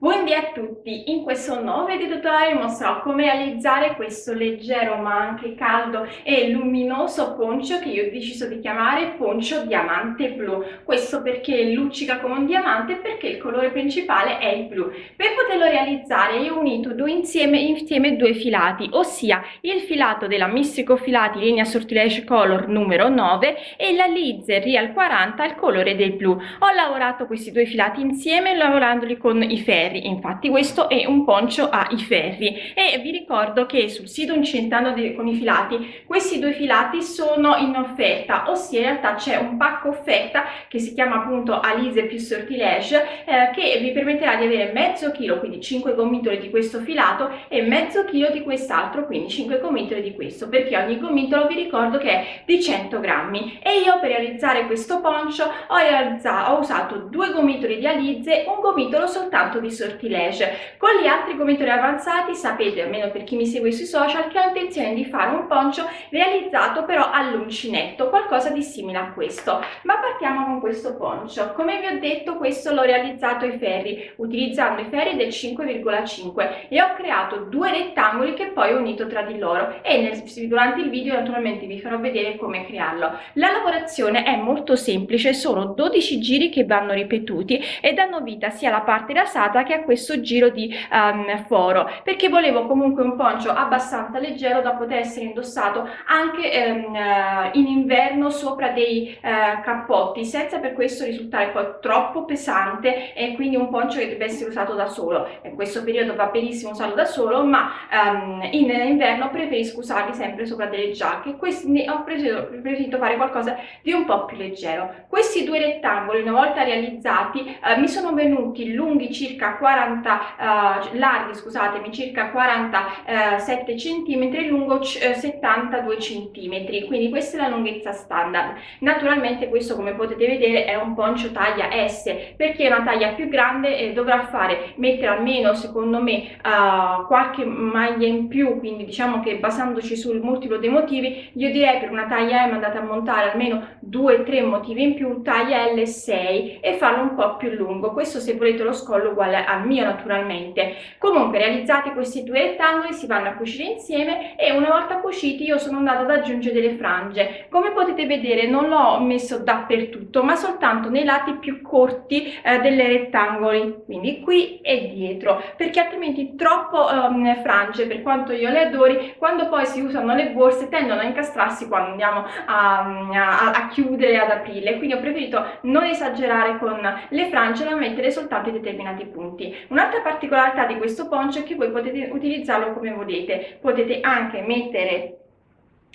Buondì a tutti! In questo nuovo video tutorial mostrerò come realizzare questo leggero ma anche caldo e luminoso poncio che io ho deciso di chiamare poncio diamante blu. Questo perché luccica come un diamante e perché il colore principale è il blu. Per poterlo realizzare io ho unito due insieme, insieme due filati, ossia il filato della Mistico Filati linea Sortilege Color numero 9 e la Lizer Real 40 il colore del blu. Ho lavorato questi due filati insieme lavorandoli con i ferri ferri. Infatti questo è un poncio ai ferri. E vi ricordo che sul sito Incentando con i filati questi due filati sono in offerta ossia in realtà c'è un pacco offerta che si chiama appunto Alise più sortilege eh, che vi permetterà di avere mezzo chilo quindi 5 gomitoli di questo filato e mezzo chilo di quest'altro quindi 5 gomitoli di questo perché ogni gomitolo vi ricordo che è di 100 grammi. E io per realizzare questo poncio ho, realizzato, ho usato due gomitoli di alize un gomitolo soltanto di sortilege. Con gli altri gomitoli avanzati sapete, almeno per chi mi segue sui social, che ho intenzione di fare un poncio realizzato però all'uncinetto, qualcosa di simile a questo. Ma partiamo con questo poncio. Come vi ho detto questo l'ho realizzato ai ferri, utilizzando i ferri del 5,5 e ho creato due rettangoli che poi ho unito tra di loro e nel, durante il video naturalmente vi farò vedere come crearlo. La lavorazione è molto semplice, sono 12 giri che vanno ripetuti e danno vita sia alla parte rasata che a questo giro di um, foro. Perché volevo comunque un poncio abbastanza leggero da poter essere indossato anche um, in inverno sopra dei uh, cappotti senza per questo risultare poi troppo pesante e quindi un poncio che deve essere usato da solo. In questo periodo va benissimo usarlo da solo ma um, in inverno preferisco usarli sempre sopra delle giacche. Quindi ho preferito fare qualcosa di un po' più leggero. Questi due rettangoli una volta realizzati uh, mi sono venuti lunghi circa 40 uh, larghi scusatemi circa 47 cm lungo 72 eh, cm quindi questa è la lunghezza standard. Naturalmente questo come potete vedere è un poncio taglia S perché una taglia più grande e dovrà fare mettere almeno secondo me uh, qualche maglia in più. Quindi diciamo che basandoci sul multiplo dei motivi io direi per una taglia M andate a montare almeno 2-3 motivi in più taglia L6 e farlo un po' più lungo. Questo se volete lo scollo uguale al mio naturalmente. Comunque realizzati questi due rettangoli si vanno a cucire insieme e una volta cuciti io sono andata ad aggiungere delle frange. Come potete vedere non l'ho messo dappertutto ma soltanto nei lati più corti eh, delle rettangoli. Quindi qui e dietro perché altrimenti troppo um, frange per quanto io le adori. Quando poi si usano le borse tendono a incastrarsi quando andiamo a, a, a chiudere ad aprirle. Quindi ho preferito non esagerare con le frange ma mettere soltanto i determinati punti un'altra particolarità di questo poncio è che voi potete utilizzarlo come volete. Potete anche mettere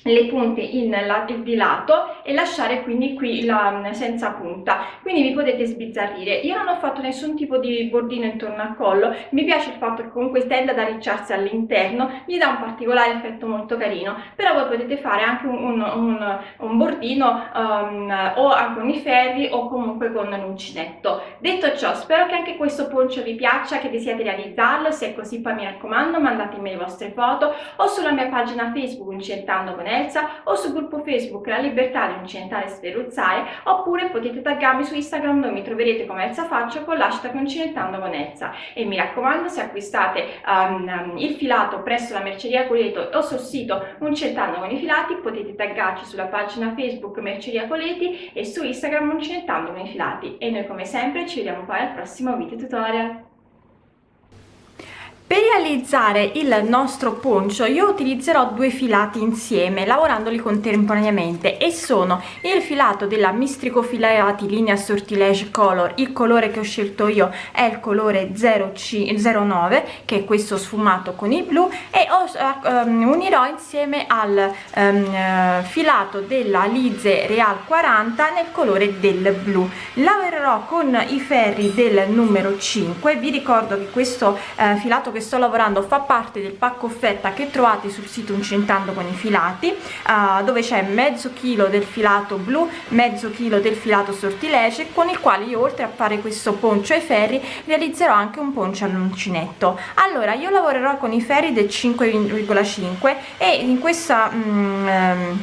le punte in la, di lato e lasciare quindi qui la senza punta. Quindi vi potete sbizzarrire. Io non ho fatto nessun tipo di bordino intorno al collo. Mi piace il fatto che comunque tende ad arricciarsi all'interno gli dà un particolare effetto molto carino. Però voi potete fare anche un, un, un, bordino um, o con i ferri o comunque con l'uncinetto detto ciò spero che anche questo poncio vi piaccia che desiate realizzarlo. Se è così poi mi raccomando mandatemi le vostre foto o sulla mia pagina facebook incentando con Elsa o sul gruppo Facebook La Libertà di Incidentare e Sferruzzare oppure potete taggarmi su Instagram dove mi troverete come Elsa Faccio con l'hashtag Incidentando con Elsa e mi raccomando se acquistate um, il filato presso la Merceria Coleto o sul sito Incentando con i filati potete taggarci sulla pagina Facebook Merceria Coleti e su Instagram Incentando con i filati e noi come sempre ci vediamo poi al prossimo video tutorial. Per realizzare il nostro poncio io utilizzerò due filati insieme lavorandoli contemporaneamente e sono il filato della Mistrico Filati linea Sortilege Color. Il colore che ho scelto io è il colore 0C 09 che è questo sfumato con il blu e ho, um, unirò insieme al um, filato della Lize Real 40 nel colore del blu. Lavorerò con i ferri del numero 5 vi ricordo che questo uh, filato che sto lavorando fa parte del pacco offerta che trovate sul sito incentando con i filati uh, dove c'è mezzo chilo del filato blu mezzo chilo del filato sortilege con il quale io oltre a fare questo poncio ai ferri realizzerò anche un poncio all'uncinetto. Allora io lavorerò con i ferri del 5,5 e in questa um,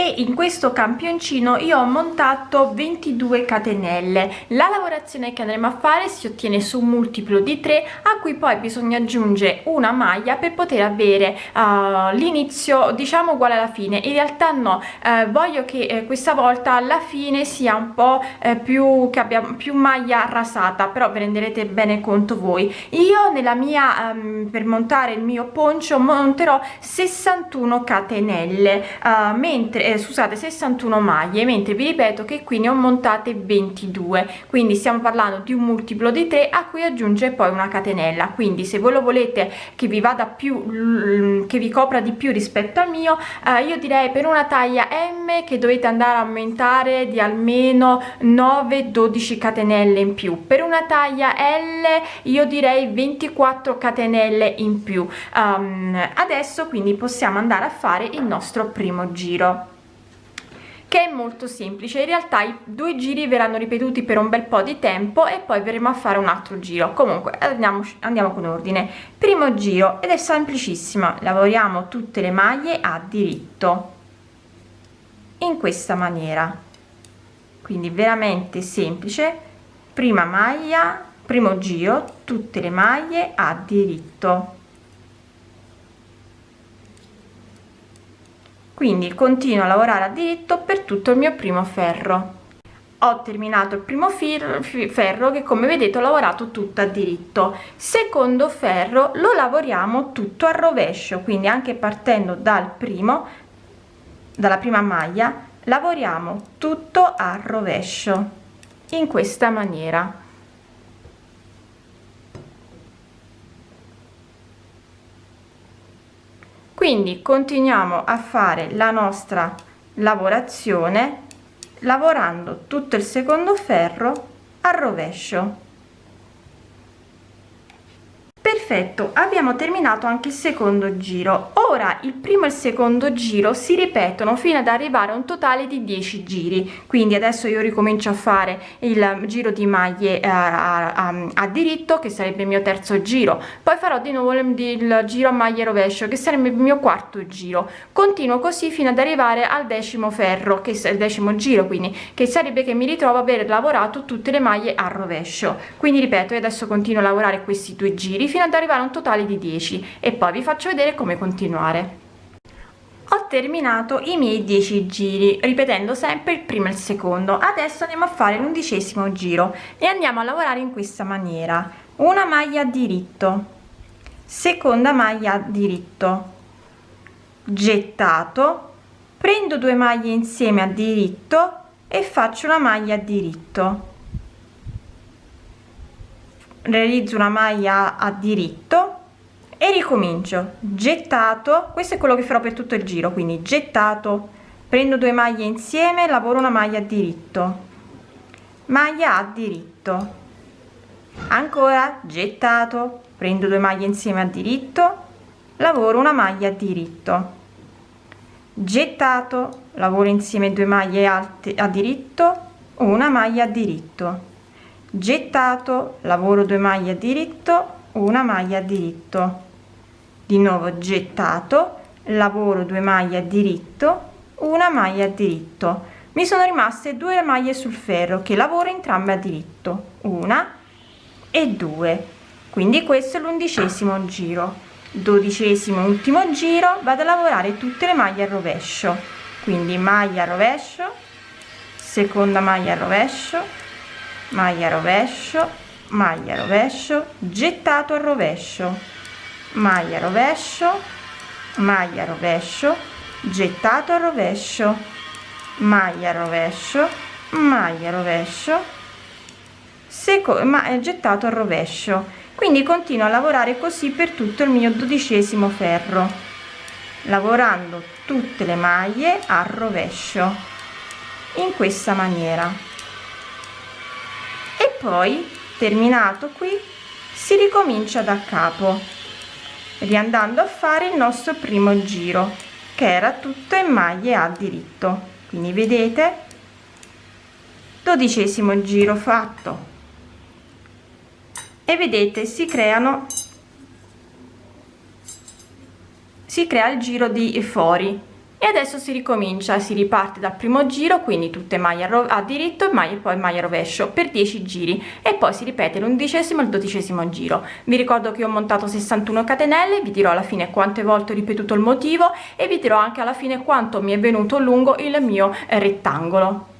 e in questo campioncino io ho montato 22 catenelle. La lavorazione che andremo a fare si ottiene su un multiplo di 3 a cui poi bisogna aggiungere una maglia per poter avere uh, l'inizio diciamo uguale alla fine. In realtà no. Eh, voglio che eh, questa volta alla fine sia un po eh, più che abbia più maglia rasata però ve renderete bene conto voi. Io nella mia um, per montare il mio poncio monterò 61 catenelle uh, mentre eh, scusate 61 maglie mentre vi ripeto che qui ne ho montate 22 quindi stiamo parlando di un multiplo di 3 a cui aggiunge poi una catenella. Quindi se voi lo volete che vi vada più che vi copra di più rispetto al mio eh, io direi per una taglia m che dovete andare a aumentare di almeno 9 12 catenelle in più. Per una taglia l io direi 24 catenelle in più. Um, adesso quindi possiamo andare a fare il nostro primo giro che è molto semplice. In realtà i due giri verranno ripetuti per un bel po di tempo e poi verremo a fare un altro giro. Comunque andiamo andiamo con ordine. Primo giro ed è semplicissima lavoriamo tutte le maglie a diritto. In questa maniera. Quindi veramente semplice. Prima maglia primo giro tutte le maglie a diritto quindi continuo a lavorare a diritto per tutto il mio primo ferro. Ho terminato il primo ferro che come vedete ho lavorato tutto a diritto. Secondo ferro lo lavoriamo tutto a rovescio quindi anche partendo dal primo dalla prima maglia lavoriamo tutto a rovescio in questa maniera quindi continuiamo a fare la nostra lavorazione lavorando tutto il secondo ferro a rovescio perfetto abbiamo terminato anche il secondo giro. Ora il primo e il secondo giro si ripetono fino ad arrivare a un totale di 10 giri. Quindi adesso io ricomincio a fare il giro di maglie eh, a, a, a, diritto che sarebbe il mio terzo giro. Poi farò di nuovo il, giro a maglie rovescio che sarebbe il mio quarto giro. Continuo così fino ad arrivare al decimo ferro che è il decimo giro quindi che sarebbe che mi ritrovo aver lavorato tutte le maglie a rovescio. Quindi ripeto io adesso continuo a lavorare questi due giri fino ad arrivare a un totale di 10 e poi vi faccio vedere come continuare. Ho terminato i miei 10 giri ripetendo sempre il primo e il secondo. Adesso andiamo a fare l'undicesimo giro e andiamo a lavorare in questa maniera. Una maglia diritto seconda maglia diritto gettato. Prendo due maglie insieme a diritto e faccio una maglia diritto realizzo una maglia a diritto e ricomincio. Gettato questo è quello che farò per tutto il giro quindi gettato prendo due maglie insieme lavoro una maglia a diritto. Maglia a diritto. Ancora gettato prendo due maglie insieme a diritto lavoro una maglia a diritto. Gettato lavoro insieme due maglie alte a diritto una maglia a diritto gettato lavoro 2 maglie diritto una maglia diritto. Di nuovo gettato lavoro 2 maglie diritto una maglia diritto. Mi sono rimaste due maglie sul ferro che lavoro entrambe a diritto una e due. Quindi questo è l'undicesimo giro. Dodicesimo ultimo giro vado a lavorare tutte le maglie a rovescio. Quindi maglia a rovescio seconda maglia a rovescio maglia rovescio maglia rovescio gettato al rovescio. Maglia rovescio maglia rovescio gettato al rovescio. Maglia rovescio maglia rovescio. Secondo ma gettato al rovescio. Quindi continuo a lavorare così per tutto il mio dodicesimo ferro lavorando tutte le maglie al rovescio in questa maniera poi terminato qui si ricomincia da capo riandando a fare il nostro primo giro che era tutto in maglie a diritto. Quindi vedete? Dodicesimo giro fatto. E vedete si creano si crea il giro di fuori e adesso si ricomincia si riparte dal primo giro quindi tutte maglie a diritto e maglie poi maglia rovescio per 10 giri. E poi si ripete l'undicesimo e il dodicesimo giro. Vi ricordo che ho montato 61 catenelle vi dirò alla fine quante volte ho ripetuto il motivo e vi dirò anche alla fine quanto mi è venuto lungo il mio rettangolo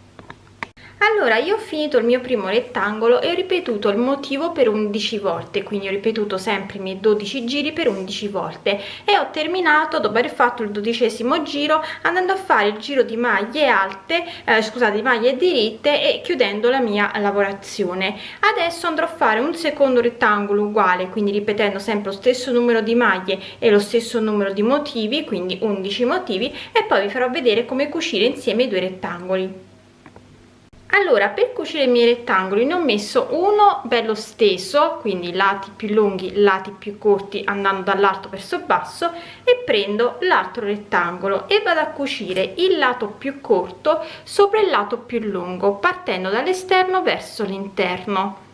allora io ho finito il mio primo rettangolo e ho ripetuto il motivo per 11 volte quindi ho ripetuto sempre i miei 12 giri per 11 volte e ho terminato dopo aver fatto il dodicesimo giro andando a fare il giro di maglie alte eh, scusate di maglie diritte e chiudendo la mia lavorazione. Adesso andrò a fare un secondo rettangolo uguale quindi ripetendo sempre lo stesso numero di maglie e lo stesso numero di motivi quindi 11 motivi e poi vi farò vedere come cucire insieme i due rettangoli allora per cucire i miei rettangoli ne ho messo uno bello steso quindi lati più lunghi lati più corti andando dall'alto verso basso e prendo l'altro rettangolo e vado a cucire il lato più corto sopra il lato più lungo partendo dall'esterno verso l'interno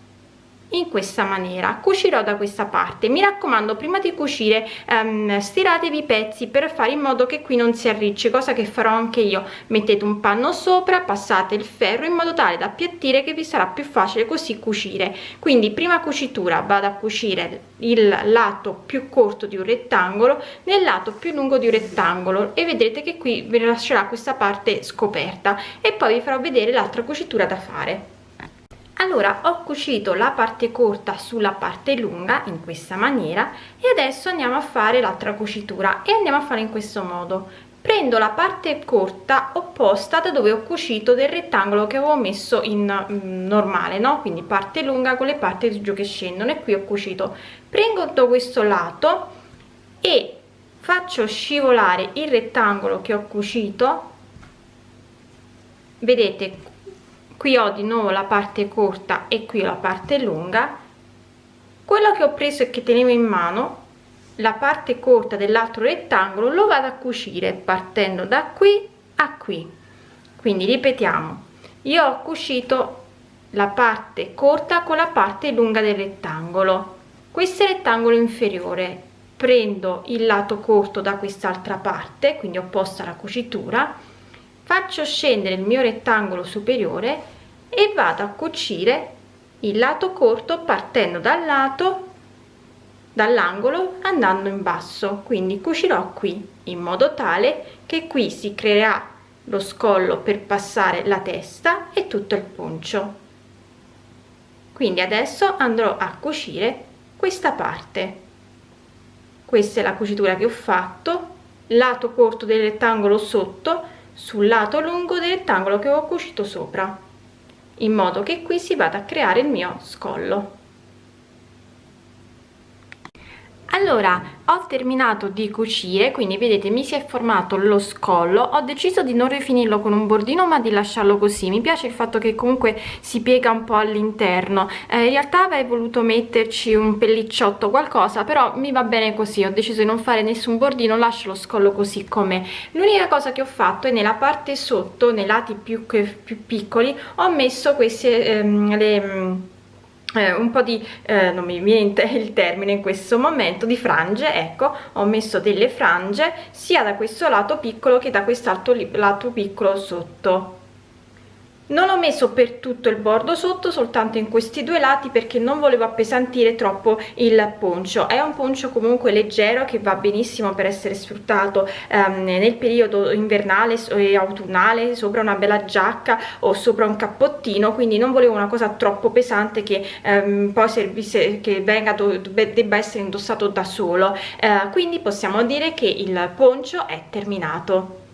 in questa maniera. Cucirò da questa parte. Mi raccomando prima di cucire um, stiratevi i pezzi per fare in modo che qui non si arricci cosa che farò anche io. Mettete un panno sopra passate il ferro in modo tale da appiattire che vi sarà più facile così cucire. Quindi prima cucitura vado a cucire il lato più corto di un rettangolo nel lato più lungo di un rettangolo e vedrete che qui vi lascerà questa parte scoperta. E poi vi farò vedere l'altra cucitura da fare allora ho cucito la parte corta sulla parte lunga in questa maniera e adesso andiamo a fare l'altra cucitura e andiamo a fare in questo modo. Prendo la parte corta opposta da dove ho cucito del rettangolo che avevo messo in mm, normale no? Quindi parte lunga con le parti giù che scendono e qui ho cucito. Prendo questo lato e faccio scivolare il rettangolo che ho cucito. Vedete qui ho di nuovo la parte corta e qui la parte lunga. Quello che ho preso e che tenevo in mano la parte corta dell'altro rettangolo lo vado a cucire partendo da qui a qui. Quindi ripetiamo. Io ho cucito la parte corta con la parte lunga del rettangolo. Questo è il rettangolo inferiore prendo il lato corto da quest'altra parte quindi opposta alla cucitura faccio scendere il mio rettangolo superiore e vado a cucire il lato corto partendo dal lato dall'angolo andando in basso. Quindi cucirò qui in modo tale che qui si creerà lo scollo per passare la testa e tutto il poncio. Quindi adesso andrò a cucire questa parte. Questa è la cucitura che ho fatto. Lato corto del rettangolo sotto sul lato lungo del rettangolo che ho cucito sopra in modo che qui si vada a creare il mio scollo allora ho terminato di cucire quindi vedete mi si è formato lo scollo. Ho deciso di non rifinirlo con un bordino ma di lasciarlo così. Mi piace il fatto che comunque si piega un po all'interno. Eh, in realtà avrei voluto metterci un pellicciotto qualcosa però mi va bene così. Ho deciso di non fare nessun bordino lascio lo scollo così come l'unica cosa che ho fatto è nella parte sotto nei lati più, più piccoli ho messo queste ehm, le eh, un po' di, eh, non mi viene il termine in questo momento, di frange, ecco, ho messo delle frange sia da questo lato piccolo che da quest'altro lato piccolo sotto non ho messo per tutto il bordo sotto soltanto in questi due lati perché non volevo appesantire troppo il poncio. È un poncio comunque leggero che va benissimo per essere sfruttato ehm, nel periodo invernale e autunnale sopra una bella giacca o sopra un cappottino quindi non volevo una cosa troppo pesante che ehm, poi servisse che venga debba essere indossato da solo. Eh, quindi possiamo dire che il poncio è terminato